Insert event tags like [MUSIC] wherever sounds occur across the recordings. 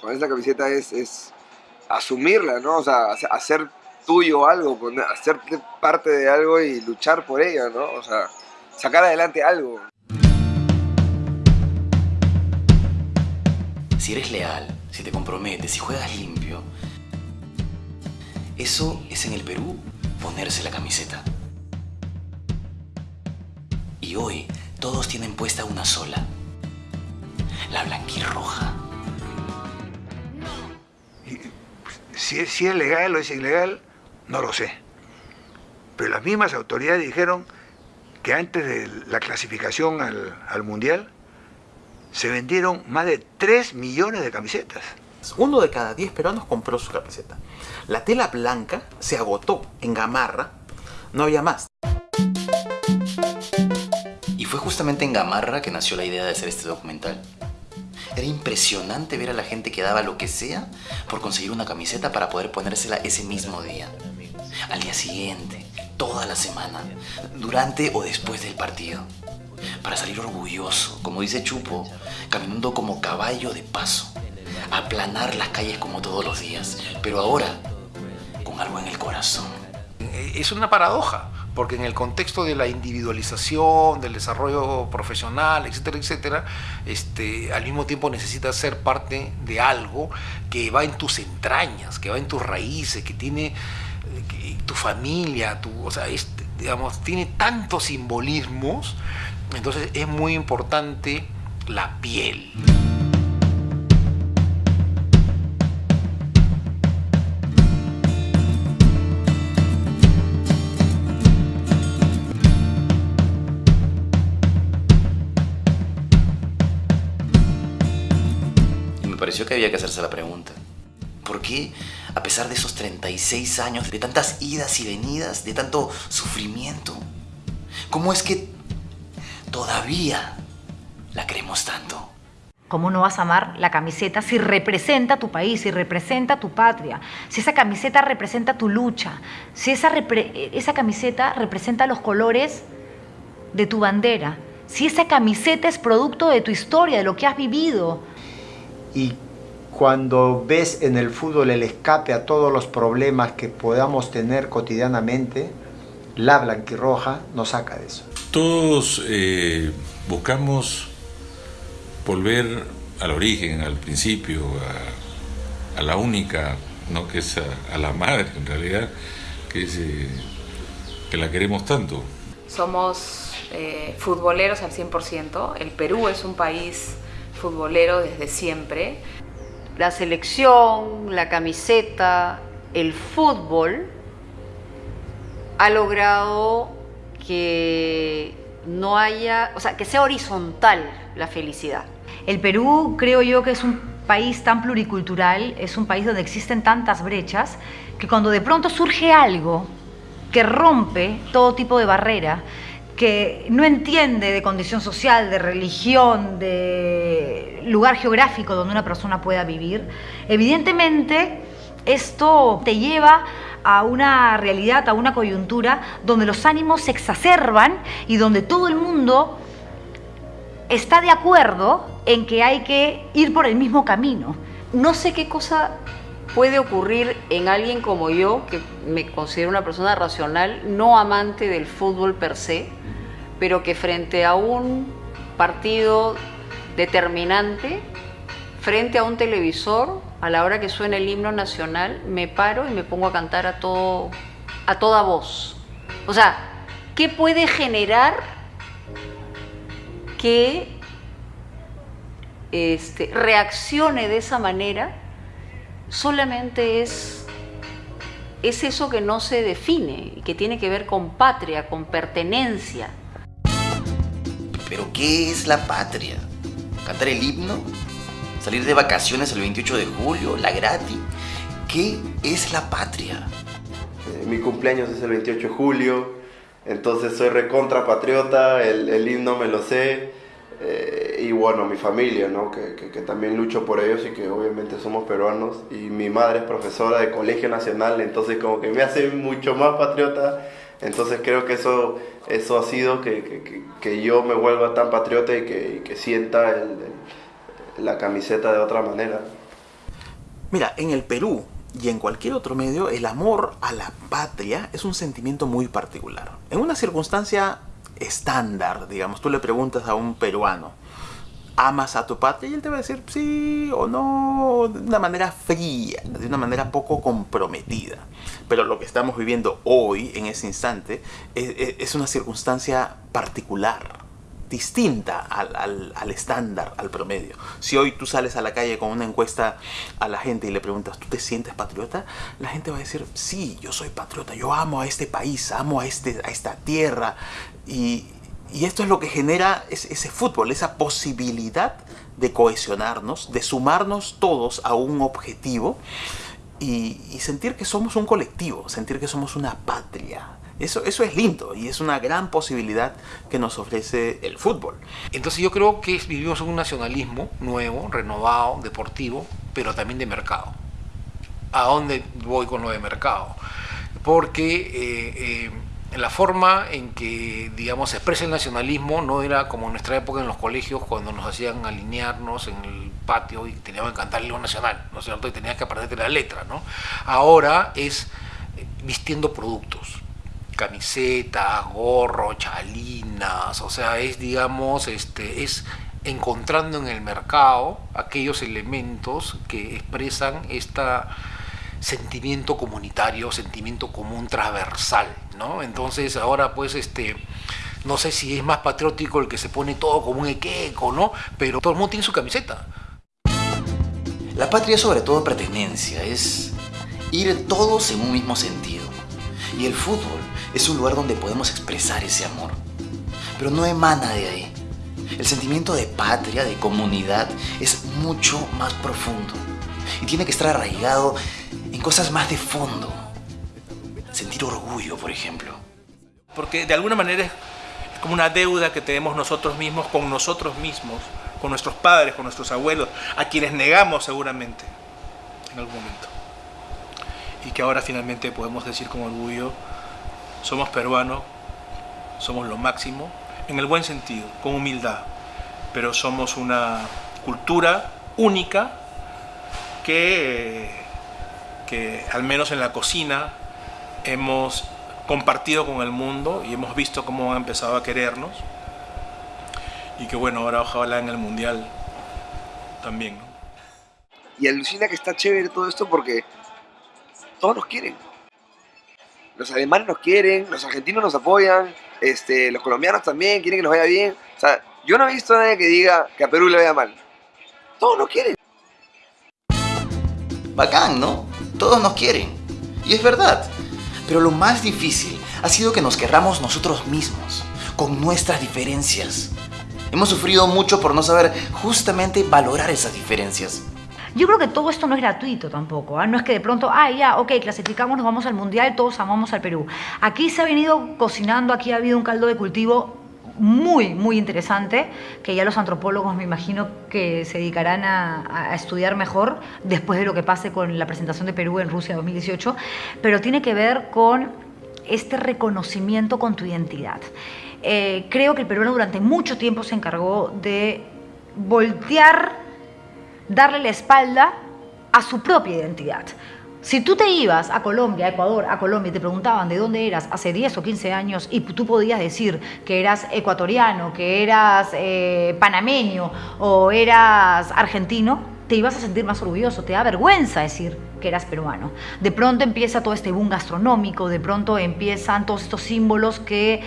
con esta camiseta es, es asumirla, ¿no? O sea, hacer tuyo algo, hacerte parte de algo y luchar por ella, ¿no? O sea, sacar adelante algo. Si eres leal, si te comprometes, si juegas limpio, eso es en el Perú ponerse la camiseta. Y hoy todos tienen puesta una sola, la blanquirroja. Si es, si es legal o es ilegal, no lo sé. Pero las mismas autoridades dijeron que antes de la clasificación al, al Mundial se vendieron más de 3 millones de camisetas. Uno de cada 10 peruanos compró su camiseta. La tela blanca se agotó en Gamarra, no había más. Y fue justamente en Gamarra que nació la idea de hacer este documental. Era impresionante ver a la gente que daba lo que sea por conseguir una camiseta para poder ponérsela ese mismo día. Al día siguiente, toda la semana, durante o después del partido. Para salir orgulloso, como dice Chupo, caminando como caballo de paso. Aplanar las calles como todos los días. Pero ahora, con algo en el corazón. Es una paradoja porque en el contexto de la individualización, del desarrollo profesional, etcétera, etcétera, este, al mismo tiempo necesitas ser parte de algo que va en tus entrañas, que va en tus raíces, que tiene tu familia, tu, o sea, digamos, tiene tantos simbolismos, entonces es muy importante la piel. Pareció que había que hacerse la pregunta. ¿Por qué, a pesar de esos 36 años, de tantas idas y venidas, de tanto sufrimiento, cómo es que todavía la queremos tanto? ¿Cómo no vas a amar la camiseta si representa tu país, si representa tu patria? Si esa camiseta representa tu lucha, si esa, esa camiseta representa los colores de tu bandera, si esa camiseta es producto de tu historia, de lo que has vivido, y cuando ves en el fútbol el escape a todos los problemas que podamos tener cotidianamente, la blanquirroja nos saca de eso. Todos eh, buscamos volver al origen, al principio, a, la única, ¿no? que es a, la madre en realidad, que, es, eh, que la queremos tanto. Somos eh, futboleros al 100%, el Perú es un país futbolero desde siempre. La selección, la camiseta, el fútbol ha logrado que no haya, o sea, que sea horizontal la felicidad. El Perú creo yo que es un país tan pluricultural, es un país donde existen tantas brechas, que cuando de pronto surge algo que rompe todo tipo de barrera, que no entiende de condición social, de religión, de lugar geográfico donde una persona pueda vivir, evidentemente esto te lleva a una realidad, a una coyuntura donde los ánimos se exacerban y donde todo el mundo está de acuerdo en que hay que ir por el mismo camino. No sé qué cosa puede ocurrir en alguien como yo, que me considero una persona racional, no amante del fútbol per se, pero que frente a un partido determinante, frente a un televisor, a la hora que suena el himno nacional, me paro y me pongo a cantar a, todo, a toda voz. O sea, ¿qué puede generar que este, reaccione de esa manera? Solamente es, es eso que no se define, que tiene que ver con patria, con pertenencia. ¿Pero qué es la patria? ¿Cantar el himno? ¿Salir de vacaciones el 28 de julio? ¿La gratis? ¿Qué es la patria? Eh, mi cumpleaños es el 28 de julio, entonces soy recontra patriota, el, himno me lo sé. Eh, y bueno, mi familia, ¿no? Que, que, también lucho por ellos y que obviamente somos peruanos. Y mi madre es profesora de Colegio Nacional, entonces como que me hace mucho más patriota entonces creo que eso, eso ha sido que, que, yo me vuelva tan patriota y que, sienta la camiseta de otra manera. Mira, en el Perú y en cualquier otro medio, el amor a la patria es un sentimiento muy particular. En una circunstancia estándar, digamos, tú le preguntas a un peruano, ¿amas a tu patria? Y él te va a decir sí o no, de una manera fría, de una manera poco comprometida. Pero lo que estamos viviendo hoy, en ese instante, es, es una circunstancia particular distinta al, al, al, estándar, al promedio. Si hoy tú sales a la calle con una encuesta a la gente y le preguntas, ¿tú te sientes patriota? La gente va a decir, sí, yo soy patriota, yo amo a este país, amo a, este, a esta tierra. Y, y esto es lo que genera ese, ese fútbol, esa posibilidad de cohesionarnos, de sumarnos todos a un objetivo y, y sentir que somos un colectivo, sentir que somos una patria. Eso, eso es lindo y es una gran posibilidad que nos ofrece el fútbol. Entonces yo creo que vivimos un nacionalismo nuevo, renovado, deportivo, pero también de mercado. ¿A dónde voy con lo de mercado? Porque eh, eh, la forma en que, digamos, se expresa el nacionalismo no era como en nuestra época en los colegios cuando nos hacían alinearnos en el patio y teníamos que cantar el nacional, ¿no es cierto? Y tenías que aprenderte la letra, ¿no? Ahora es vistiendo productos camisetas, gorro, chalinas, o sea, es digamos, este, es encontrando en el mercado aquellos elementos que expresan este sentimiento comunitario, sentimiento común transversal, ¿no? Entonces ahora pues este no sé si es más patriótico el que se pone todo como un equeco, ¿no? Pero todo el mundo tiene su camiseta. La patria sobre todo pertenencia, es ir todos en un mismo sentido. Y el fútbol es un lugar donde podemos expresar ese amor. Pero no emana de ahí. El sentimiento de patria, de comunidad, es mucho más profundo. Y tiene que estar arraigado en cosas más de fondo. Sentir orgullo, por ejemplo. Porque de alguna manera es como una deuda que tenemos nosotros mismos con nosotros mismos, con nuestros padres, con nuestros abuelos, a quienes negamos seguramente en algún momento. Y que ahora finalmente podemos decir con orgullo, somos peruanos, somos lo máximo, en el buen sentido, con humildad, pero somos una cultura única que, que al menos en la cocina hemos compartido con el mundo y hemos visto cómo han empezado a querernos y que bueno, ahora ojalá en el mundial también. ¿no? Y alucina que está chévere todo esto porque todos nos quieren los alemanes nos quieren, los argentinos nos apoyan, este, los colombianos también quieren que nos vaya bien. O sea, yo no he visto a nadie que diga que a Perú le vaya mal. Todos nos quieren. Bacán, ¿no? Todos nos quieren. Y es verdad. Pero lo más difícil ha sido que nos querramos nosotros mismos, con nuestras diferencias. Hemos sufrido mucho por no saber justamente valorar esas diferencias. Yo creo que todo esto no es gratuito tampoco. ¿eh? No es que de pronto, ah, ya, ok, clasificamos, nos vamos al Mundial, todos amamos al Perú. Aquí se ha venido cocinando, aquí ha habido un caldo de cultivo muy, muy interesante, que ya los antropólogos me imagino que se dedicarán a, estudiar mejor después de lo que pase con la presentación de Perú en Rusia 2018, pero tiene que ver con este reconocimiento con tu identidad. Eh, creo que el peruano durante mucho tiempo se encargó de voltear darle la espalda a su propia identidad. Si tú te ibas a Colombia, a Ecuador, a Colombia y te preguntaban de dónde eras hace 10 o 15 años y tú podías decir que eras ecuatoriano, que eras eh, panameño o eras argentino, te ibas a sentir más orgulloso, te da vergüenza decir que eras peruano. De pronto empieza todo este boom gastronómico, de pronto empiezan todos estos símbolos que...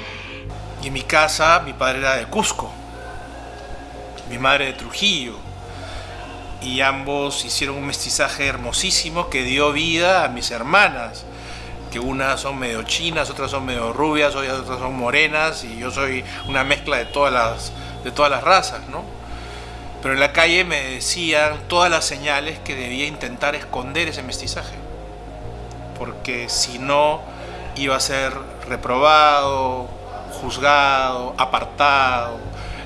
Y en mi casa, mi padre era de Cusco, mi madre de Trujillo, y ambos hicieron un mestizaje hermosísimo que dio vida a mis hermanas, que unas son medio chinas, otras son medio rubias, otras son morenas y yo soy una mezcla de todas las, de todas las razas, ¿no? Pero en la calle me decían todas las señales que debía intentar esconder ese mestizaje, porque si no iba a ser reprobado, juzgado, apartado,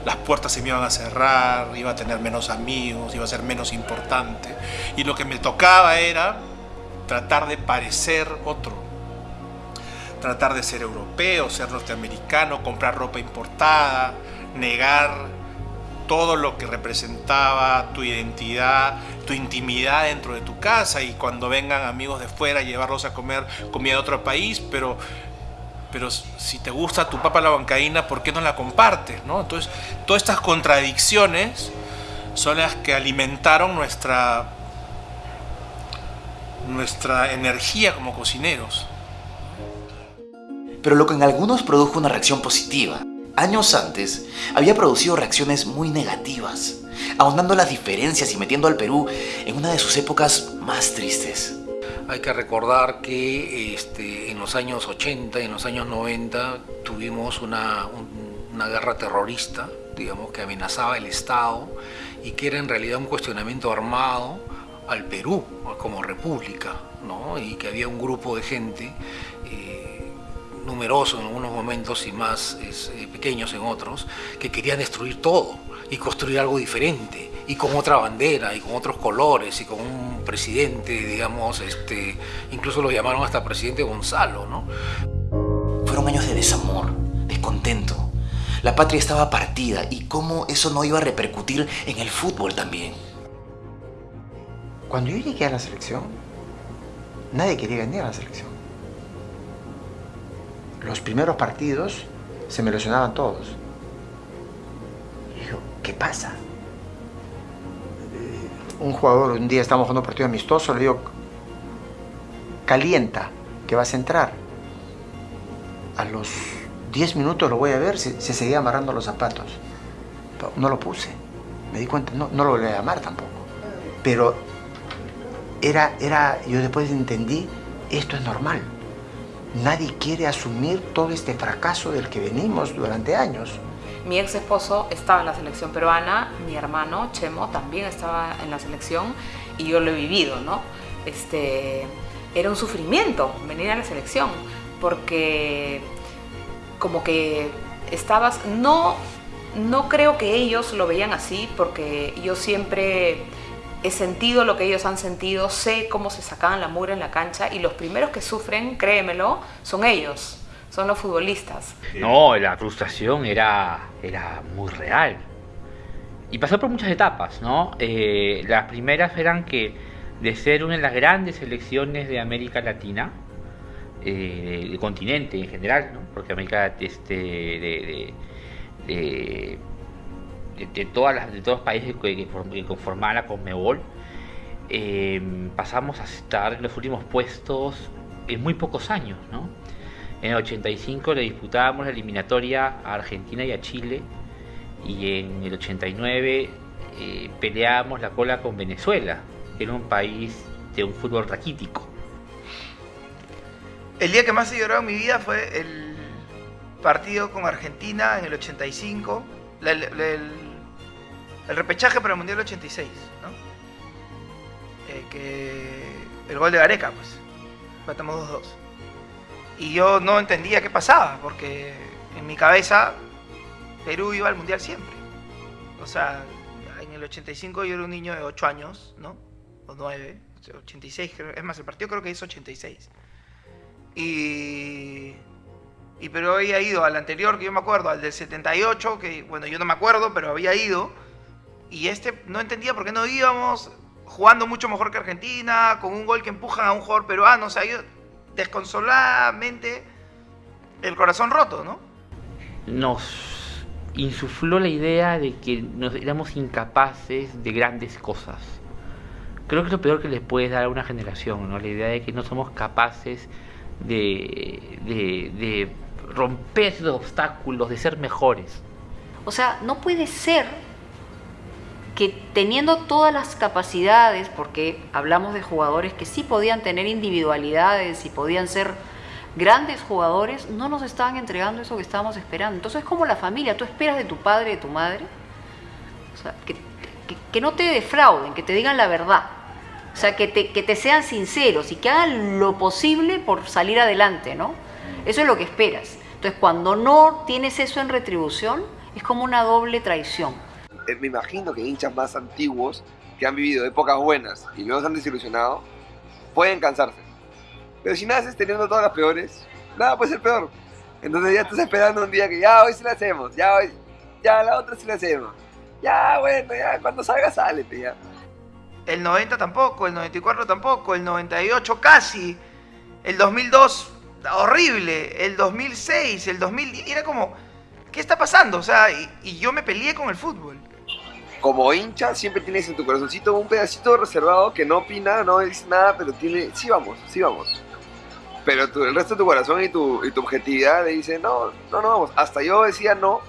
las puertas se me iban a cerrar, iba a tener menos amigos, iba a ser menos importante. Y lo que me tocaba era tratar de parecer otro. Tratar de ser europeo, ser norteamericano, comprar ropa importada, negar todo lo que representaba tu identidad tu intimidad dentro de tu casa y cuando vengan amigos de fuera llevarlos a comer comida de otro país, pero pero si te gusta tu papa la bancaína, ¿por qué no la compartes? ¿no? Entonces, todas estas contradicciones son las que alimentaron nuestra, nuestra energía como cocineros. Pero lo que en algunos produjo una reacción positiva, años antes había producido reacciones muy negativas, ahondando las diferencias y metiendo al Perú en una de sus épocas más tristes. Hay que recordar que este, en los años 80 y en los años 90 tuvimos una, una guerra terrorista, digamos, que amenazaba el Estado y que era en realidad un cuestionamiento armado al Perú como república, ¿no? y que había un grupo de gente eh, numeroso en algunos momentos y más eh, pequeños en otros, que querían destruir todo y construir algo diferente y con otra bandera y con otros colores y con un presidente, digamos, este, incluso lo llamaron hasta presidente Gonzalo, ¿no? Fueron años de desamor, descontento. La patria estaba partida y cómo eso no iba a repercutir en el fútbol también. Cuando yo llegué a la selección, nadie quería venir a la selección. Los primeros partidos se me lesionaban todos. Y digo, ¿qué pasa? Un jugador, un día estamos jugando un partido amistoso, le digo, calienta, que vas a entrar. A los 10 minutos lo voy a ver, se, seguía amarrando los zapatos. No lo puse, me di cuenta, no, no lo voy a amar tampoco. Pero era, era, yo después entendí, esto es normal. Nadie quiere asumir todo este fracaso del que venimos durante años. Mi ex esposo estaba en la selección peruana, mi hermano Chemo también estaba en la selección y yo lo he vivido, ¿no? Este, era un sufrimiento venir a la selección porque como que estabas, no, no creo que ellos lo veían así porque yo siempre he sentido lo que ellos han sentido, sé cómo se sacaban la mugre en la cancha y los primeros que sufren, créemelo, son ellos son los futbolistas. No, la frustración era, era muy real. Y pasó por muchas etapas, ¿no? Eh, las primeras eran que de ser una de las grandes selecciones de América Latina, eh, del continente en general, ¿no? porque América este, de, de, de, todas las, de todos los países que, conformaban la Conmebol, eh, pasamos a estar en los últimos puestos en muy pocos años, ¿no? En el 85 le disputábamos la eliminatoria a Argentina y a Chile. Y en el 89 eh, peleábamos la cola con Venezuela, que era un país de un fútbol raquítico. El día que más he llorado en mi vida fue el partido con Argentina en el 85, el, repechaje para el Mundial 86, ¿no? Eh, que el gol de Gareca, pues, matamos 2-2. Y yo no entendía qué pasaba, porque en mi cabeza Perú iba al Mundial siempre. O sea, en el 85 yo era un niño de 8 años, ¿no? O 9, 86, es más, el partido creo que es 86. Y, y Perú había ido al anterior, que yo me acuerdo, al del 78, que bueno, yo no me acuerdo, pero había ido. Y este no entendía por qué no íbamos jugando mucho mejor que Argentina, con un gol que empujan a un jugador peruano. O sea, yo desconsoladamente el corazón roto, ¿no? Nos insufló la idea de que nos éramos incapaces de grandes cosas. Creo que es lo peor que les puedes dar a una generación, ¿no? La idea de que no somos capaces de, de, de romper esos obstáculos, de ser mejores. O sea, no puede ser que teniendo todas las capacidades, porque hablamos de jugadores que sí podían tener individualidades y podían ser grandes jugadores, no nos estaban entregando eso que estábamos esperando. Entonces es como la familia, tú esperas de tu padre, de tu madre, o sea, que, no te defrauden, que te digan la verdad, o sea, que te, que te sean sinceros y que hagan lo posible por salir adelante, ¿no? Eso es lo que esperas. Entonces cuando no tienes eso en retribución, es como una doble traición. Eh, me imagino que hinchas más antiguos que han vivido épocas buenas y luego se han desilusionado, pueden cansarse. Pero si naces teniendo todas las peores, nada puede ser peor. Entonces ya estás esperando un día que ya hoy sí la hacemos, ya hoy, ya la otra sí la hacemos. Ya bueno, ya cuando salga sale, ya. el 90 tampoco, el 94 tampoco, el 98 casi, el 2002 horrible, el 2006, el 2010, era como, ¿qué está pasando? O sea, y yo me peleé con el fútbol. Como hincha siempre tienes en tu corazoncito un pedacito reservado que no opina, no dice nada, pero tiene, sí vamos, sí vamos. Pero tu- el resto de tu corazón y tu, y tu objetividad dice, no, no, no vamos. Hasta yo decía no,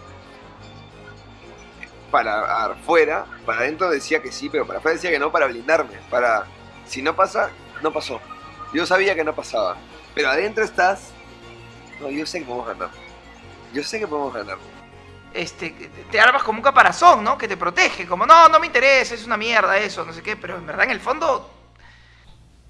para afuera, para adentro decía que sí, pero para afuera decía que no para blindarme, para, si no pasa, no pasó. Yo sabía que no pasaba, pero adentro estás, no, yo sé que podemos ganar. Yo sé que podemos ganar. Este, te armas como un caparazón, ¿no? Que te protege, como, no, no me interesa, es una mierda eso, no sé qué, pero en verdad en el fondo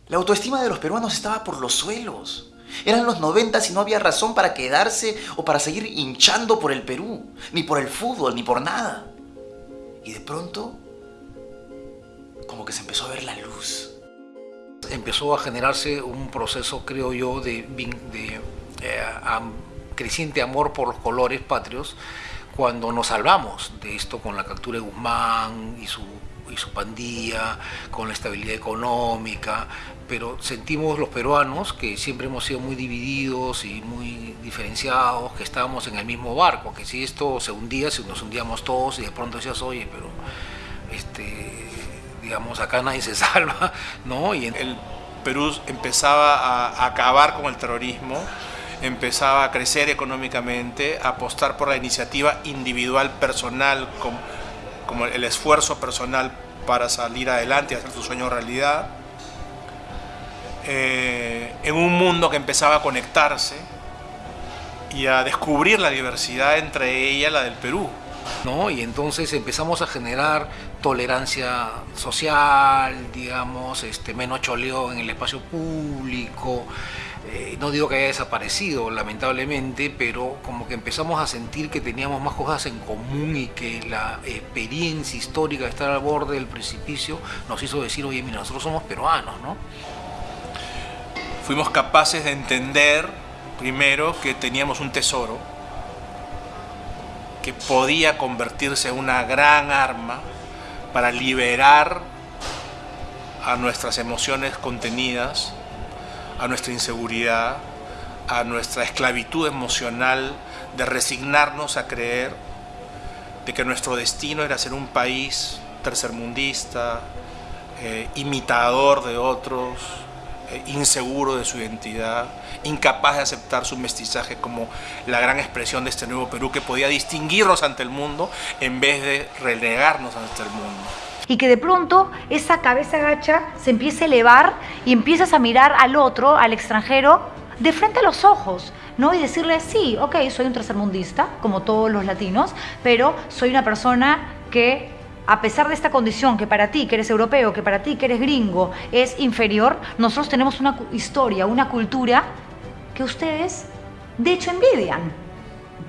La autoestima de los peruanos estaba por los suelos. Eran los 90 y no había razón para quedarse o para seguir hinchando por el Perú, ni por el fútbol, ni por nada. Y de pronto, como que se empezó a ver la luz. empezó a generarse un proceso, creo yo, de, eh, creciente amor por los colores patrios cuando nos salvamos de esto con la captura de Guzmán y su, y su pandilla, con la estabilidad económica, pero sentimos los peruanos que siempre hemos sido muy divididos y muy diferenciados, que estábamos en el mismo barco, que si esto se hundía, si nos hundíamos todos y de pronto decías, oye, pero este, digamos, acá nadie se [LAUGHS] salva, ¿no? Y en- el Perú empezaba a, acabar con el terrorismo, empezaba a crecer económicamente, a apostar por la iniciativa individual, personal, como, como el esfuerzo personal para salir adelante y hacer su sueño realidad. Eh, en un mundo que empezaba a conectarse y a descubrir la diversidad entre ella y la del Perú. ¿no? Y entonces empezamos a generar tolerancia social, digamos, este, menos choleo en el espacio público. Eh, no digo que haya desaparecido, lamentablemente, pero como que empezamos a sentir que teníamos más cosas en común y que la experiencia histórica de estar al borde del precipicio nos hizo decir, oye, mira, nosotros somos peruanos, ¿no? fuimos capaces de entender primero que teníamos un tesoro que podía convertirse en una gran arma para liberar a nuestras emociones contenidas, a nuestra inseguridad, a nuestra esclavitud emocional de resignarnos a creer de que nuestro destino era ser un país tercermundista, eh, imitador de otros, eh, inseguro de su identidad, incapaz de aceptar su mestizaje como la gran expresión de este nuevo Perú que podía distinguirnos ante el mundo en vez de relegarnos ante el mundo. Y que de pronto esa cabeza gacha se empieza a elevar y empiezas a mirar al otro, al extranjero, de frente a los ojos, ¿no? Y decirle, sí, ok, soy un tercermundista, como todos los latinos, pero soy una persona que, a pesar de esta condición, que para ti, que eres europeo, que para ti, que eres gringo, es inferior, nosotros tenemos una historia, una cultura que ustedes, de hecho, envidian.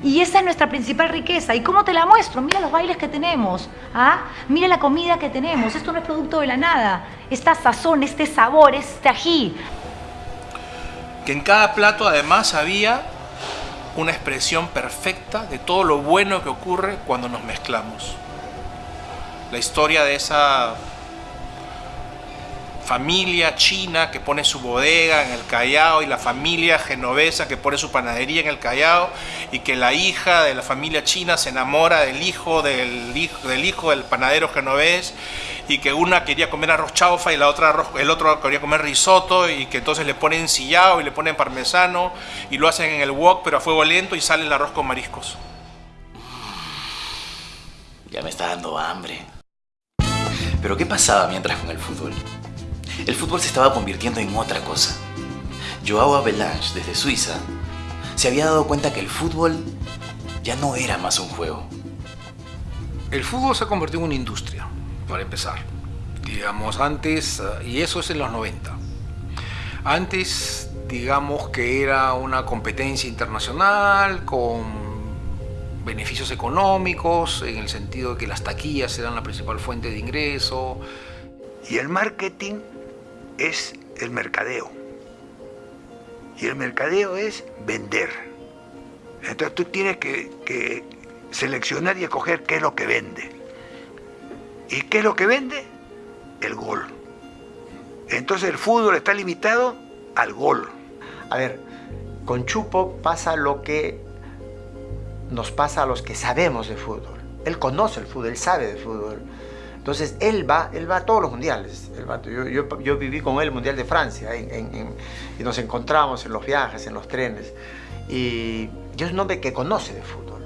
Y esa es nuestra principal riqueza. ¿Y cómo te la muestro? Mira los bailes que tenemos. ¿ah? Mira la comida que tenemos. Esto no es producto de la nada. Esta sazón, este sabor, este ají. que en cada plato además había una expresión perfecta de todo lo bueno que ocurre cuando nos mezclamos. La historia de esa familia china que pone su bodega en el Callao y la familia genovesa que pone su panadería en el Callao y que la hija de la familia china se enamora del hijo del hijo del, hijo del panadero genovés y que una quería comer arroz chaufa y la otra el otro quería comer risotto y que entonces le ponen sillao y le ponen parmesano y lo hacen en el wok pero a fuego lento y sale el arroz con mariscos. Ya me está dando hambre. Pero ¿qué pasaba mientras con el fútbol? El fútbol se estaba convirtiendo en otra cosa. Joao Avalanche, desde Suiza, se había dado cuenta que el fútbol ya no era más un juego. El fútbol se ha convertido en una industria, para empezar. Digamos, antes, y eso es en los 90. Antes, digamos que era una competencia internacional con beneficios económicos, en el sentido de que las taquillas eran la principal fuente de ingreso. Y el marketing es el mercadeo. Y el mercadeo es vender. Entonces tú tienes que, que seleccionar y escoger qué es lo que vende. ¿Y qué es lo que vende? el gol. Entonces el fútbol está limitado al gol. A ver, con Chupo pasa lo que nos pasa a los que sabemos de fútbol. Él conoce el fútbol, él sabe de fútbol. Entonces él va, él va a todos los mundiales. yo, viví con él el Mundial de Francia y nos encontramos en los viajes, en los trenes. Y yo es un hombre que conoce de fútbol.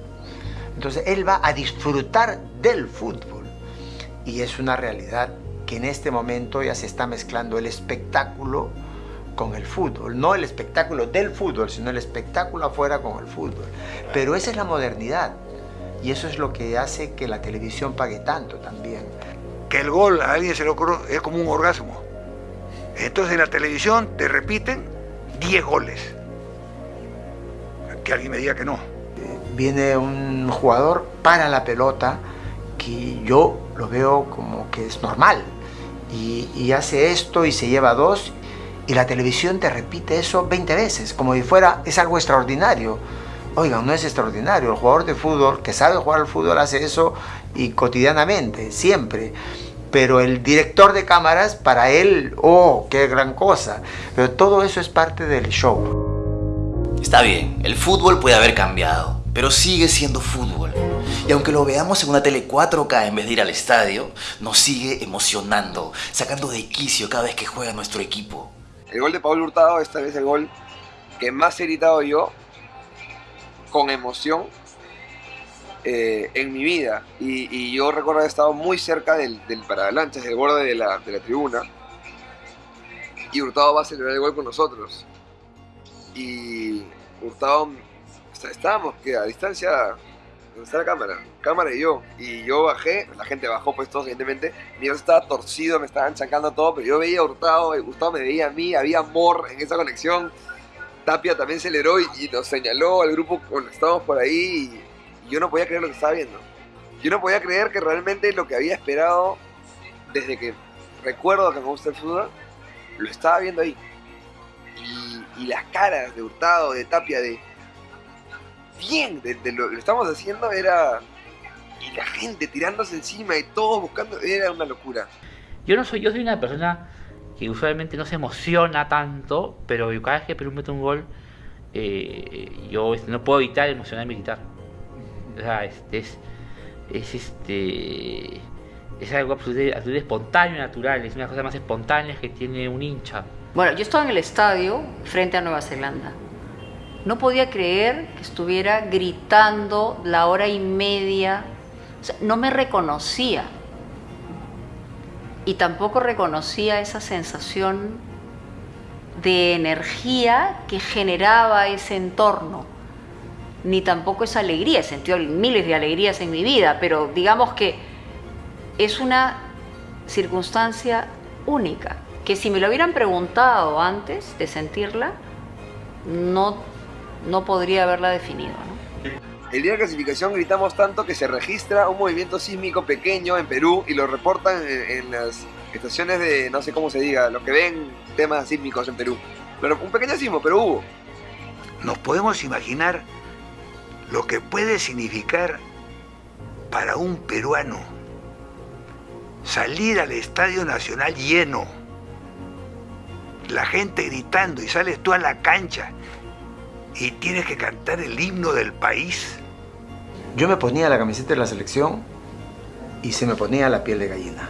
Entonces él va a disfrutar del fútbol. Y es una realidad que en este momento ya se está mezclando el espectáculo con el fútbol. No el espectáculo del fútbol, sino el espectáculo afuera con el fútbol. Pero esa es la modernidad. Y eso es lo que hace que la televisión pague tanto también. Que el gol a alguien se le ocurre es como un orgasmo. Entonces en la televisión te repiten 10 goles. Que alguien me diga que no. Viene un jugador para la pelota que yo lo veo como que es normal. Y, y hace esto y se lleva dos y la televisión te repite eso 20 veces, como si fuera, es algo extraordinario. Oigan, no es extraordinario. El jugador de fútbol que sabe jugar al fútbol hace eso y cotidianamente, siempre. Pero el director de cámaras, para él, oh, qué gran cosa. Pero todo eso es parte del show. Está bien, el fútbol puede haber cambiado, pero sigue siendo fútbol. Y aunque lo veamos en una tele 4K en vez de ir al estadio, nos sigue emocionando, sacando de quicio cada vez que juega nuestro equipo. El gol de Pablo Hurtado, esta vez el gol que más he gritado yo con emoción eh, en mi vida. Y, yo recuerdo haber estado muy cerca del, del paralanchas, del borde de la, de la tribuna. Y Hurtado va a celebrar el gol con nosotros. Y Hurtado, estábamos que a distancia, donde está la cámara, cámara y yo. Y yo bajé, la gente bajó pues todos evidentemente. Mi voz estaba torcido, me estaban chacando todo, pero yo veía a Hurtado, y Hurtado me veía a mí, había amor en esa conexión Tapia también aceleró y, y nos señaló al grupo cuando estábamos por ahí y, yo no podía creer lo que estaba viendo. Yo no podía creer que realmente lo que había esperado desde que recuerdo que me gusta el fútbol, lo estaba viendo ahí. Y, las caras de Hurtado, de Tapia, de... Bien, de, lo que estamos haciendo era... Y la gente tirándose encima y todos buscando, era una locura. Yo no soy, yo soy una persona que usualmente no se emociona tanto, pero cada vez que Perú mete un gol, eh, yo este, no puedo evitar emocionarme y gritar. Sea, este, es, es, este, es algo absolutamente, espontáneo natural, es una cosa más espontánea que tiene un hincha. Bueno, yo estaba en el estadio frente a Nueva Zelanda. No podía creer que estuviera gritando la hora y media. No me reconocía y tampoco reconocía esa sensación de energía que generaba ese entorno, ni tampoco esa alegría, he sentido miles de alegrías en mi vida, pero digamos que es una circunstancia única, que si me lo hubieran preguntado antes de sentirla, no, no podría haberla definido. El día de clasificación gritamos tanto que se registra un movimiento sísmico pequeño en Perú y lo reportan en, las estaciones de, no sé cómo se diga, los que ven temas sísmicos en Perú. Pero un pequeño sismo, pero hubo. Nos podemos imaginar lo que puede significar para un peruano salir al Estadio Nacional lleno, la gente gritando y sales tú a la cancha y tienes que cantar el himno del país. Yo me ponía la camiseta de la selección y se me ponía la piel de gallina.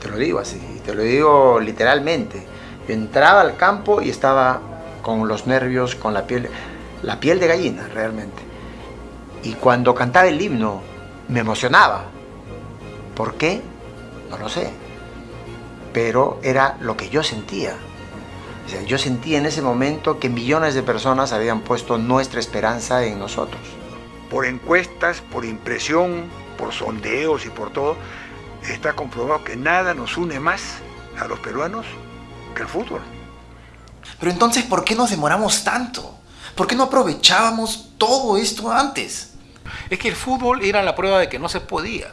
Te lo digo así, te lo digo literalmente. entraba al campo y estaba con los nervios, con la piel, la piel de gallina realmente. Y cuando cantaba el himno me emocionaba. ¿Por qué? No lo sé. Pero era lo que yo sentía. yo sentía en ese momento que millones de personas habían puesto nuestra esperanza en nosotros por encuestas, por impresión, por sondeos y por todo, está comprobado que nada nos une más a los peruanos que el fútbol. Pero entonces, ¿por qué nos demoramos tanto? ¿Por qué no aprovechábamos todo esto antes? Es que el fútbol era la prueba de que no se podía.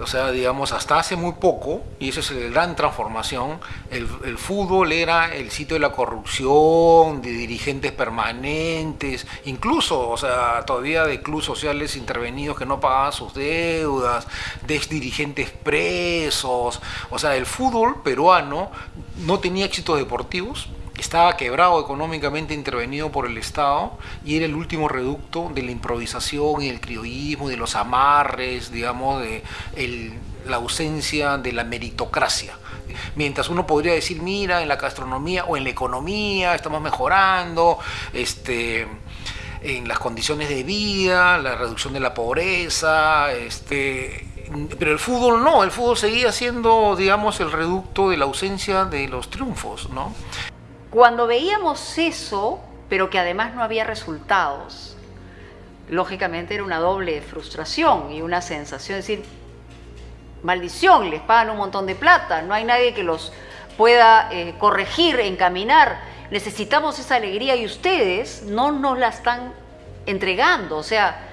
O sea, digamos, hasta hace muy poco, y eso es la gran transformación, el, fútbol era el sitio de la corrupción, de dirigentes permanentes, incluso, o sea, todavía de clubes sociales intervenidos que no pagaban sus deudas, de ex dirigentes presos. O sea, el fútbol peruano no tenía éxitos deportivos, estaba quebrado económicamente intervenido por el Estado y era el último reducto de la improvisación y el criollismo, de los amarres, digamos, de la ausencia de la meritocracia. Mientras uno podría decir, mira, en la gastronomía o en la economía estamos mejorando, este, en las condiciones de vida, la reducción de la pobreza, este, pero el fútbol no, el fútbol seguía siendo, digamos, el reducto de la ausencia de los triunfos, ¿no? Cuando veíamos eso, pero que además no había resultados, lógicamente era una doble frustración y una sensación de decir, maldición, les pagan un montón de plata, no hay nadie que los pueda eh, corregir, encaminar, necesitamos esa alegría y ustedes no nos la están entregando, o sea,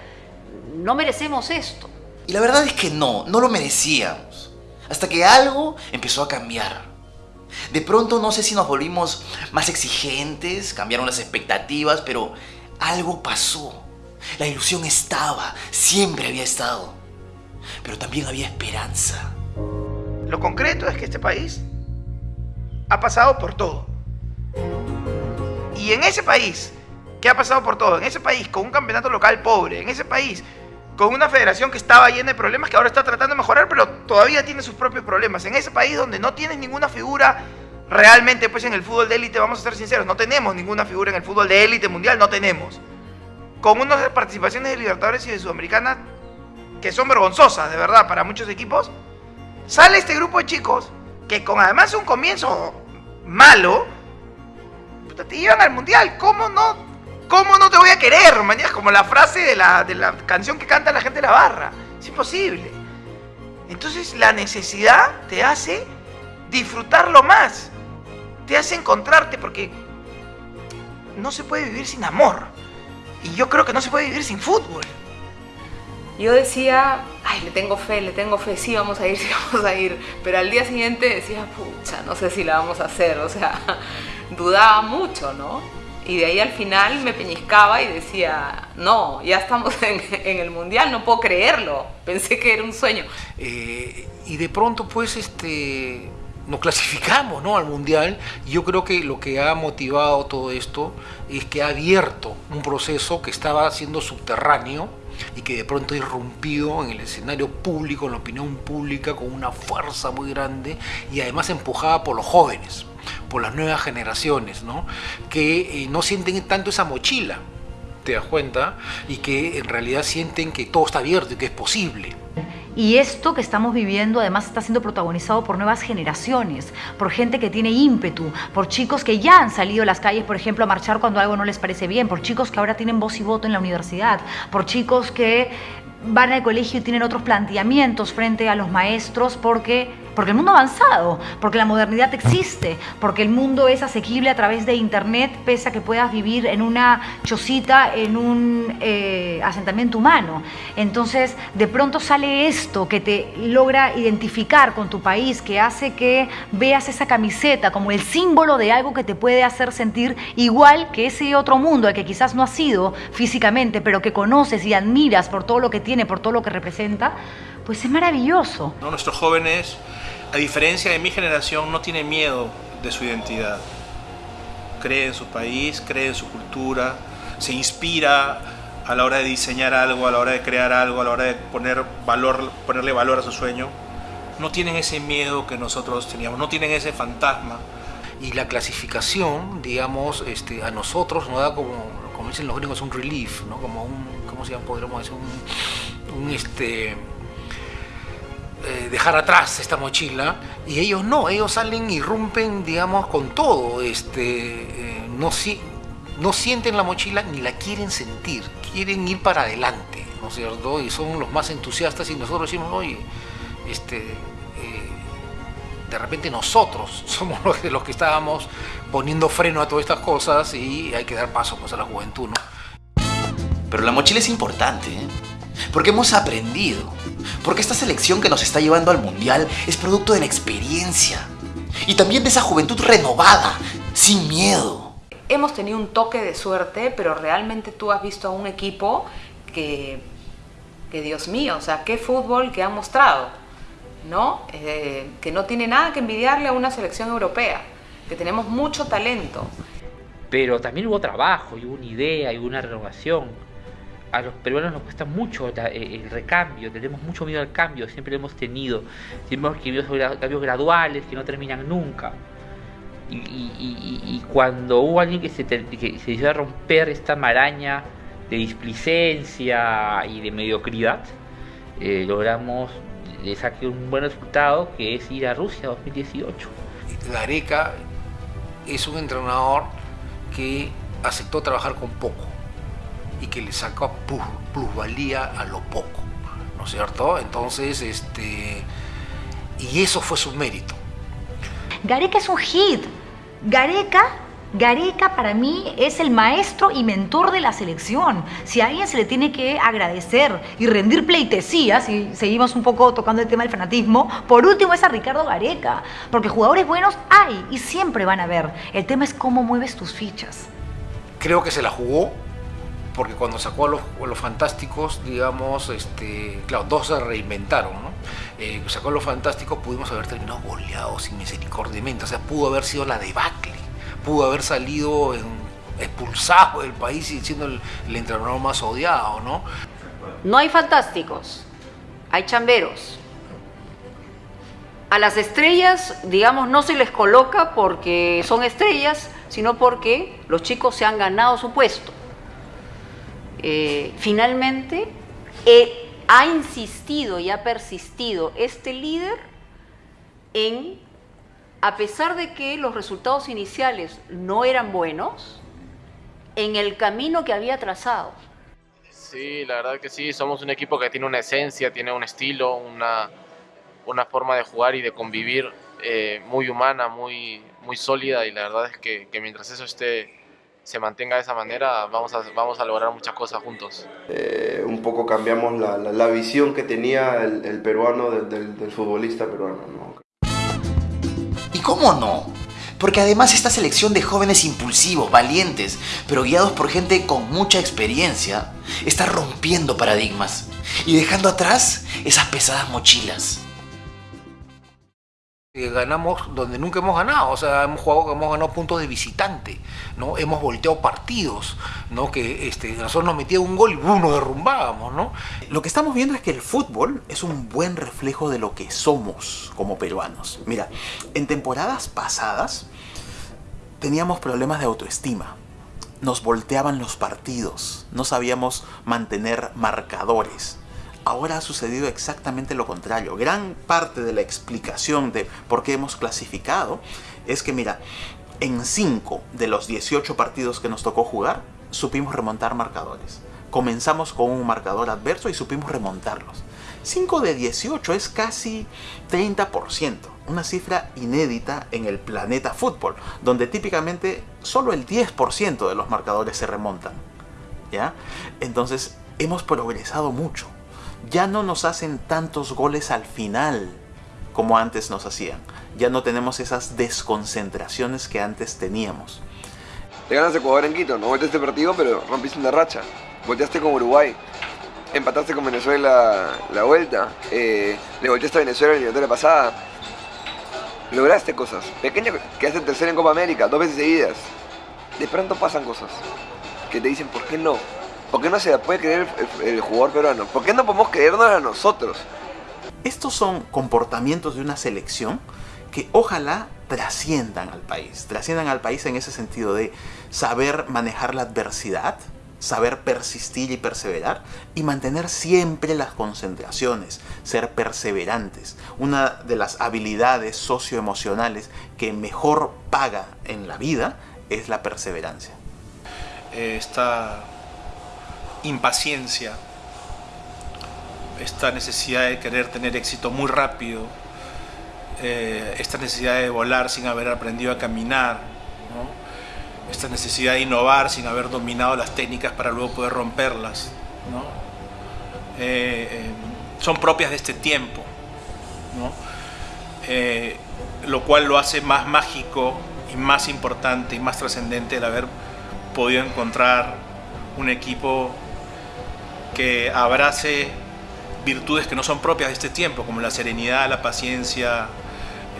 no merecemos esto. Y la verdad es que no, no lo merecíamos, hasta que algo empezó a cambiar. De pronto no sé si nos volvimos más exigentes, cambiaron las expectativas, pero algo pasó. La ilusión estaba, siempre había estado. Pero también había esperanza. Lo concreto es que este país ha pasado por todo. Y en ese país que ha pasado por todo, en ese país con un campeonato local pobre, en ese país con una federación que estaba llena de problemas, que ahora está tratando de mejorar, pero todavía tiene sus propios problemas. En ese país donde no tienes ninguna figura realmente, pues en el fútbol de élite, vamos a ser sinceros, no tenemos ninguna figura en el fútbol de élite mundial, no tenemos. Con unas participaciones de Libertadores y de Sudamericana que son vergonzosas, de verdad, para muchos equipos, sale este grupo de chicos que con además un comienzo malo, te llevan al mundial. ¿Cómo no ¿Cómo no te voy a querer? Mañana como la frase de la, de la canción que canta la gente de la barra. Es imposible. Entonces la necesidad te hace disfrutarlo más. Te hace encontrarte porque no se puede vivir sin amor. Y yo creo que no se puede vivir sin fútbol. Yo decía, ay, le tengo fe, le tengo fe, sí vamos a ir, [LAUGHS] sí vamos a ir. Pero al día siguiente decía, pucha, no sé si la vamos a hacer. O sea, [LAUGHS] dudaba mucho, ¿no? Y de ahí al final me peñiscaba y decía, no, ya estamos [LAUGHS] en, el mundial, no puedo creerlo, pensé que era un sueño. Eh, y de pronto pues este, nos clasificamos ¿no? al mundial yo creo que lo que ha motivado todo esto es que ha abierto un proceso que estaba siendo subterráneo y que de pronto ha irrumpido en el escenario público, en la opinión pública, con una fuerza muy grande y además empujada por los jóvenes por las nuevas generaciones, ¿no? que eh, no sienten tanto esa mochila, te das cuenta, y que en realidad sienten que todo está abierto y que es posible. Y esto que estamos viviendo además está siendo protagonizado por nuevas generaciones, por gente que tiene ímpetu, por chicos que ya han salido a las calles, por ejemplo, a marchar cuando algo no les parece bien, por chicos que ahora tienen voz y voto en la universidad, por chicos que van al colegio y tienen otros planteamientos frente a los maestros porque porque el mundo ha avanzado, porque la modernidad existe, porque el mundo es asequible a través de Internet, pese a que puedas vivir en una chocita, en un eh, asentamiento humano. Entonces, de pronto sale esto que te logra identificar con tu país, que hace que veas esa camiseta como el símbolo de algo que te puede hacer sentir igual que ese otro mundo al que quizás no has sido físicamente, pero que conoces y admiras por todo lo que tiene, por todo lo que representa, pues es maravilloso. Nuestros jóvenes a diferencia de mi generación, no tiene miedo de su identidad. Cree en su país, cree en su cultura, se inspira a la hora de diseñar algo, a la hora de crear algo, a la hora de poner valor, ponerle valor a su sueño. No tienen ese miedo que nosotros teníamos, no tienen ese fantasma. Y la clasificación, digamos, este, a nosotros nos da como, como dicen los gringos, un relief, ¿no? Como un, ¿cómo se llama? Podríamos decir, un, un este, eh, dejar atrás esta mochila y ellos no, ellos salen y rompen, digamos, con todo. Este, eh, no, si, no sienten la mochila ni la quieren sentir, quieren ir para adelante, ¿no es cierto? Y son los más entusiastas y nosotros decimos, oye, este, eh, de repente nosotros [LAUGHS] somos los, los que estábamos poniendo freno a todas estas cosas y hay que dar paso pues, a la juventud, ¿no? Pero la mochila es importante, ¿eh? Porque hemos aprendido, porque esta selección que nos está llevando al Mundial es producto de la experiencia y también de esa juventud renovada, sin miedo. Hemos tenido un toque de suerte, pero realmente tú has visto a un equipo que, que Dios mío, o sea, qué fútbol que han mostrado, ¿no? Eh, que no tiene nada que envidiarle a una selección europea, que tenemos mucho talento. Pero también hubo trabajo, y hubo una idea, y hubo una renovación. A los peruanos nos cuesta mucho eh, el recambio, tenemos mucho miedo al cambio, siempre lo hemos tenido. Siempre hemos gra- cambios graduales que no terminan nunca. Y, cuando hubo alguien que se, que decidió a romper esta maraña de displicencia y de mediocridad, eh, logramos le un buen resultado que es ir a Rusia 2018. Gareca es un entrenador que aceptó trabajar con poco y que le plus- plusvalía a lo poco, ¿no es cierto? Entonces, este, y eso fue su mérito. Gareca es un hit. Gareca, Gareca para mí es el maestro y mentor de la selección. Si a alguien se le tiene que agradecer y rendir pleitesía, si seguimos un poco tocando el tema del fanatismo, por último es a Ricardo Gareca. Porque jugadores buenos hay y siempre van a haber. El tema es cómo mueves tus fichas. Creo que se la jugó porque cuando sacó a los, fantásticos, digamos, este, claro, dos se reinventaron, ¿no? Eh, sacó a los fantásticos, pudimos haber terminado goleados sin misericordiamente, o sea, pudo haber sido la debacle, pudo haber salido expulsado del país y siendo el entrenador más odiado, ¿no? No hay fantásticos, hay chamberos. A las estrellas, digamos, no se les coloca porque son estrellas, sino porque los chicos se han ganado su puesto. Eh, finalmente, ha insistido y ha persistido este líder en, a pesar de que los resultados iniciales no eran buenos, en el camino que había trazado. Sí, la verdad que sí, somos un equipo que tiene una esencia, tiene un estilo, una, una forma de jugar y de convivir eh, muy humana, muy, muy sólida y la verdad es que mientras eso esté, se mantenga de esa manera, vamos a, vamos a lograr muchas cosas juntos. Eh, un poco cambiamos la, la- la visión que tenía el, el peruano del, del- del futbolista peruano. ¿no? ¿Y cómo no? Porque además esta selección de jóvenes impulsivos, valientes, pero guiados por gente con mucha experiencia, está rompiendo paradigmas y dejando atrás esas pesadas mochilas. Eh, ganamos donde nunca hemos ganado, o sea, hemos jugado, hemos ganado puntos de visitante, ¿no? Hemos volteado partidos, ¿no? Que este, nosotros nos metían un gol y ¡bum! nos derrumbábamos, ¿no? Lo que estamos viendo es que el fútbol es un buen reflejo de lo que somos como peruanos. Mira, en temporadas pasadas teníamos problemas de autoestima. Nos volteaban los partidos, no sabíamos mantener marcadores. Ahora ha sucedido exactamente lo contrario. Gran parte de la explicación de por qué hemos clasificado es que, mira, en 5 de los 18 partidos que nos tocó jugar, supimos remontar marcadores. Comenzamos con un marcador adverso y supimos remontarlos. 5 de 18 es casi 30%, una cifra inédita en el planeta fútbol, donde típicamente solo el 10% de los marcadores se remontan. ¿Ya? Entonces, hemos progresado mucho. Ya no nos hacen tantos goles al final como antes nos hacían. Ya no tenemos esas desconcentraciones que antes teníamos. Le ganas a Ecuador en Quito, no volteaste el partido, pero rompiste una racha. Volteaste con Uruguay. Empataste con Venezuela la vuelta. eh, le volteaste a Venezuela la eliminatoria pasada. Lograste cosas. Pequeño, quedaste tercero en Copa América, dos veces seguidas. De pronto pasan cosas que te dicen, ¿por qué no? ¿Por qué no se la puede creer el, el- el jugador peruano? ¿Por qué no podemos creernos a nosotros? Estos son comportamientos de una selección que ojalá trasciendan al país. Trasciendan al país en ese sentido de saber manejar la adversidad, saber persistir y perseverar y mantener siempre las concentraciones, ser perseverantes. Una de las habilidades socioemocionales que mejor paga en la vida es la perseverancia. eh, esta impaciencia, esta necesidad de querer tener éxito muy rápido, eh, esta necesidad de volar sin haber aprendido a caminar, esta necesidad de innovar sin haber dominado las técnicas para luego poder romperlas. eh, eh, son propias de este tiempo, lo cual lo hace más mágico y más importante y más trascendente el haber podido encontrar un equipo que abrace virtudes que no son propias de este tiempo, como la serenidad, la paciencia,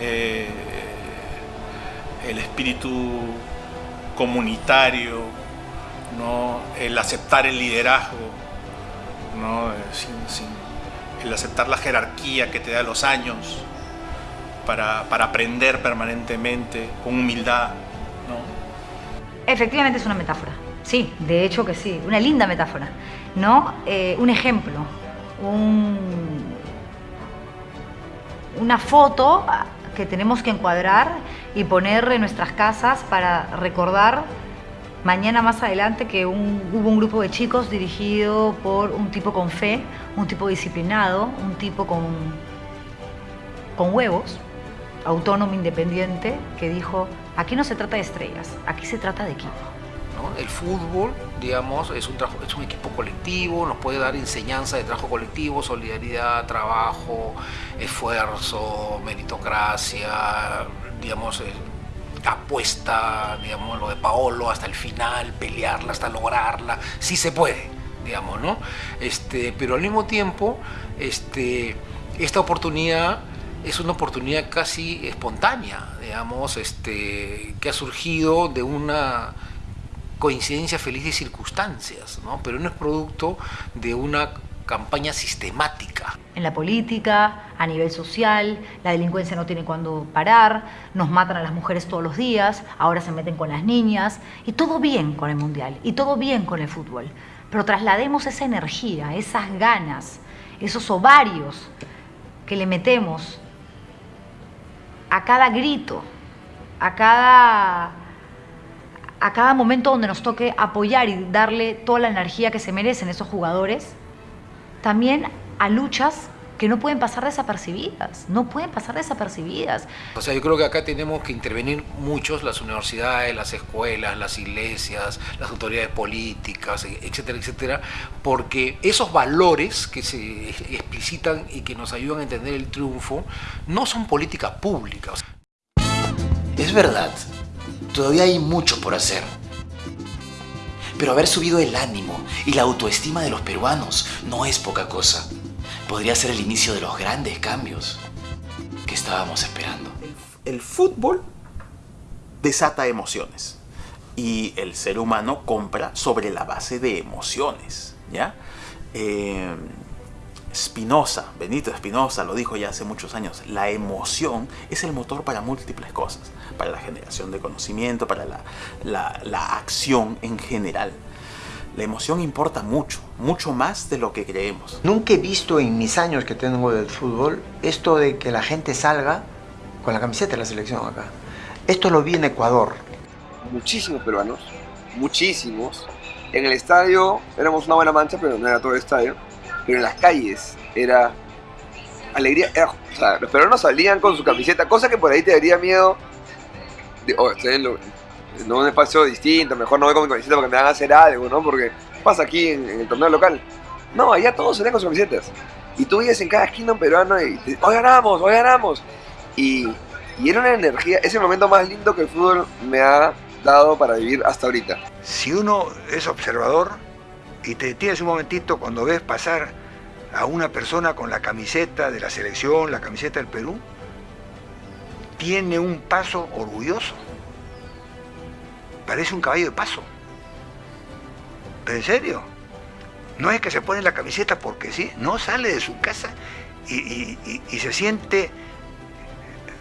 eh, el espíritu comunitario, ¿no? el aceptar el liderazgo, ¿no? Eh, el aceptar la jerarquía que te da los años para, para aprender permanentemente con humildad. ¿no? Efectivamente es una metáfora. Sí, de hecho que sí. Una linda metáfora. ¿No? Eh, un ejemplo. Un- una foto que tenemos que encuadrar y poner en nuestras casas para recordar mañana más adelante que hubo un grupo de chicos dirigido por un tipo con fe, un tipo disciplinado, un tipo con, con huevos, autónomo, independiente, que dijo, aquí no se trata de estrellas, aquí se trata de equipo. El fútbol, digamos, es un, es un equipo colectivo, nos puede dar enseñanza de trabajo colectivo, solidaridad, trabajo, esfuerzo, meritocracia, digamos, eh, apuesta, digamos, lo de Paolo hasta el final, pelearla hasta lograrla, sí se puede, digamos, ¿no? Este, pero al mismo tiempo, este, esta oportunidad es una oportunidad casi espontánea, digamos, este, que ha surgido de una coincidencia feliz de circunstancias, ¿no? pero no es producto de una campaña sistemática. En la política, a nivel social, la delincuencia no tiene cuándo parar, nos matan a las mujeres todos los días, ahora se meten con las niñas, y todo bien con el Mundial, y todo bien con el fútbol. Pero traslademos esa energía, esas ganas, esos ovarios que le metemos a cada grito, a cada, a cada momento donde nos toque apoyar y darle toda la energía que se merecen esos jugadores, también a luchas que no pueden pasar desapercibidas, no pueden pasar desapercibidas. O sea, yo creo que acá tenemos que intervenir muchos, las universidades, las escuelas, las iglesias, las autoridades políticas, e- etcétera, etcétera, porque esos valores que se explicitan y que nos ayudan a entender el triunfo no son políticas públicas. Es verdad, todavía hay mucho por hacer. Pero haber subido el ánimo y la autoestima de los peruanos no es poca cosa. Podría ser el inicio de los grandes cambios que estábamos esperando. El fútbol desata emociones y el ser humano compra sobre la base de emociones, ¿ya? Eh, Spinoza, Benito Spinoza lo dijo ya hace muchos años, la emoción es el motor para múltiples cosas, para la generación de conocimiento, para la, la- la acción en general. La emoción importa mucho, mucho más de lo que creemos. Nunca he visto en mis años que tengo del fútbol esto de que la gente salga con la camiseta de la selección acá. Esto lo vi en Ecuador. Muchísimos peruanos, muchísimos. En el estadio éramos una buena mancha, pero no era todo el estadio. Pero en las calles era alegría. era- o sea, los peruanos salían con su camiseta, cosa que por ahí te daría miedo. Oh, estoy en, un espacio distinto, mejor no voy con mi camiseta porque me van a hacer algo, ¿no? Porque pasa aquí en, en el torneo local. No, allá todos salían con sus camisetas. Y tú veías en cada esquina un peruano y te, hoy ganamos, hoy ganamos. Y, y era una energía, es el momento más lindo que el fútbol me ha dado para vivir hasta ahorita. Si uno es observador y te detienes un momentito cuando ves pasar a una persona con la camiseta de la selección, la camiseta del Perú, tiene un paso orgulloso. Parece un caballo de paso. Pero en serio, no es que se pone la camiseta porque sí, no sale de su casa y, y- y- y se siente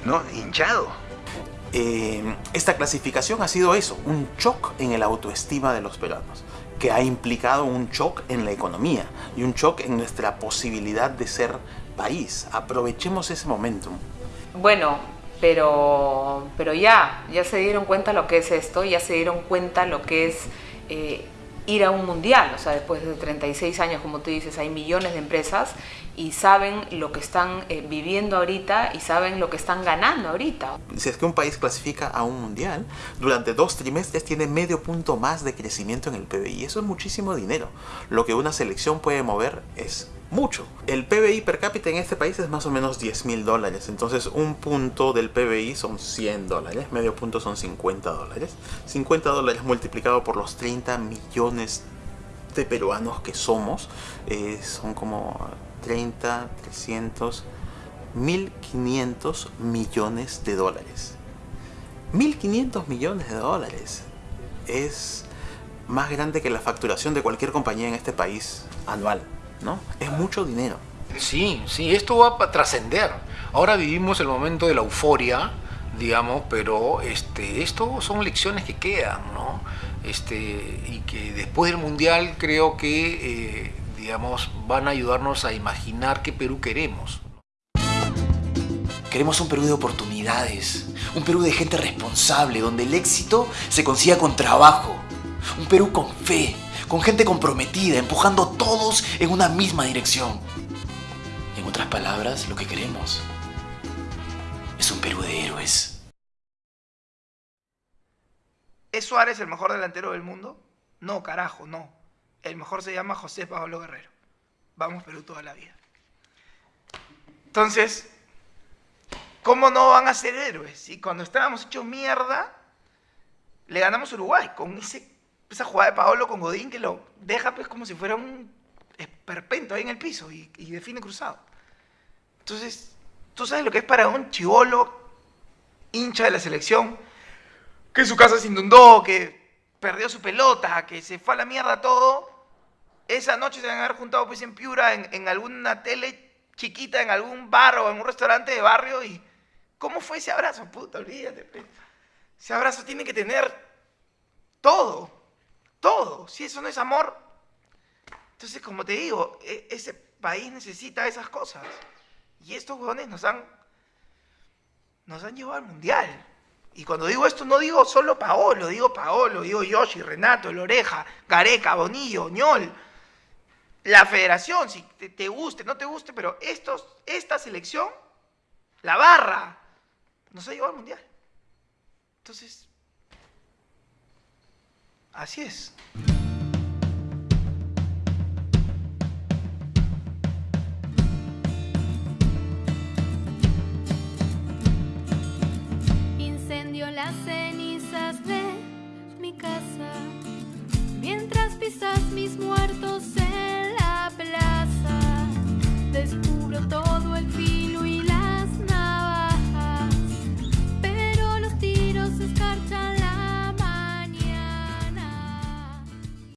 ¿no? hinchado. Eh, esta clasificación ha sido eso, un shock en el autoestima de los peruanos, que ha implicado un shock en la economía y un shock en nuestra posibilidad de ser país. Aprovechemos ese momentum. Bueno, pero, pero ya, ya se dieron cuenta lo que es esto, ya se dieron cuenta lo que es eh, ir a un mundial. O sea, después de 36 años, como tú dices, hay millones de empresas y saben lo que están eh, viviendo ahorita y saben lo que están ganando ahorita. Si es que un país clasifica a un mundial, durante dos trimestres tiene medio punto más de crecimiento en el PBI. Eso es muchísimo dinero. Lo que una selección puede mover es mucho. El PBI per cápita en este país es más o menos 10 mil dólares. Entonces un punto del PBI son 100 dólares, medio punto son 50 dólares. 50 dólares multiplicado por los 30 millones de peruanos que somos, eh, son como 30, 300, 1500 millones de dólares. 1500 millones de dólares es más grande que la facturación de cualquier compañía en este país anual, ¿no? Es mucho dinero. Sí, sí, esto va a trascender. Ahora vivimos el momento de la euforia, digamos, pero este, esto son lecciones que quedan, ¿no? Este, y que después del Mundial creo que, eh, digamos, van a ayudarnos a imaginar qué Perú queremos. Queremos un Perú de oportunidades, un Perú de gente responsable, donde el éxito se consiga con trabajo, un Perú con fe, con gente comprometida, empujando todos en una misma dirección. En otras palabras, lo que queremos es un Perú de héroes. ¿Es Suárez el mejor delantero del mundo? No, carajo, no. El mejor se llama José Pablo Guerrero. Vamos Perú toda la vida. Entonces, ¿cómo no van a ser héroes? Y cuando estábamos hechos mierda, le ganamos a Uruguay con ese, esa jugada de Paolo con Godín que lo deja pues como si fuera un esperpento ahí en el piso y, y define cruzado. Entonces, tú sabes lo que es para un chivolo hincha de la selección, que su casa se inundó, que perdió su pelota, que se fue a la mierda todo. Esa noche se van a haber juntado pues en Piura, en, en alguna tele chiquita, en algún bar o en un restaurante de barrio y ¿cómo fue ese abrazo? Puta, olvídate. Ese abrazo tiene que tener todo, todo. Si eso no es amor, entonces como te digo, e- ese país necesita esas cosas. Y estos huevones nos han, nos han llevado al mundial. Y cuando digo esto, no digo solo Paolo, digo Paolo, digo Yoshi, Renato, Loreja, Gareca, Bonillo, Ñol, la federación, si te, te guste, no te guste, pero estos, esta selección, la barra, nos ha llevado al mundial. Entonces, Así es. Incendio las cenizas de mi casa, mientras pisas mis muertos en la plaza, descubro todo.